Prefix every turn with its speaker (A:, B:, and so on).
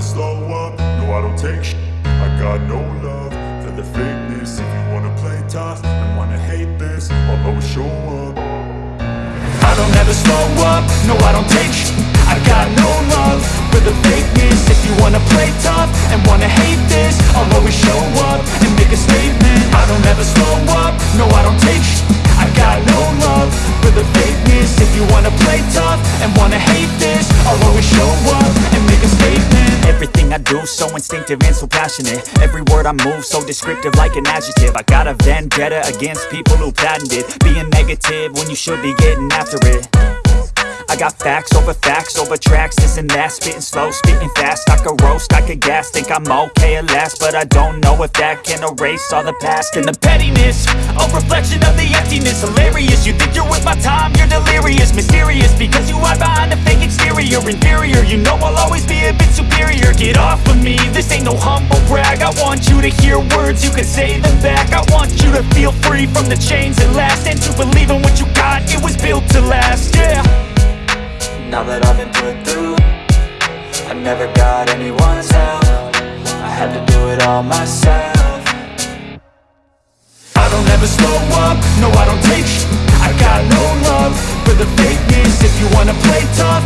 A: never slow up, no I don't take sh I got no love for the fakeness. If you wanna play tough and wanna hate this I'll always show up.
B: I don't ever slow up, no I don't take sh I got no love for the fakeness. If you wanna play tough and wanna hate this I'll always show up and make a statement. I don't ever slow up, no I don't take sh I got no love for the fakeness. If you wanna play tough and wanna hate this I'll always show up do so instinctive and so passionate. Every word I move so descriptive like an adjective. I got a vendetta against people who patented Being negative when you should be getting after it. I got facts over facts over tracks, this and that. Spitting slow, spitting fast, I could roast, I could gas Think I'm okay at last, but I don't know if that can erase all the past. And the pettiness, a reflection of the emptiness. Hilarious, you think you're worth my time, you're delirious. Mysterious, because you hide behind a fake exterior. Inferior, you know I'll always I want you to hear words, you can say them back. I want you to feel free from the chains that last And to believe in what you got, it was built to last, yeah. Now that I've been put through I never got anyone's help. I had to do it all myself. I don't ever slow up, no I don't take sh I got
A: no
B: love
A: for
B: the fakeness.
A: If you wanna play
B: tough